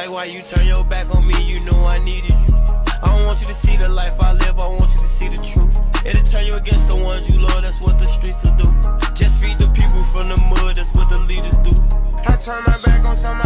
Like why you turn your back on me, you know I needed you. I don't want you to see the life I live, I want you to see the truth. It'll turn you against the ones you love, that's what the streets will do. Just feed the people from the mud, that's what the leaders do. I turn my back on some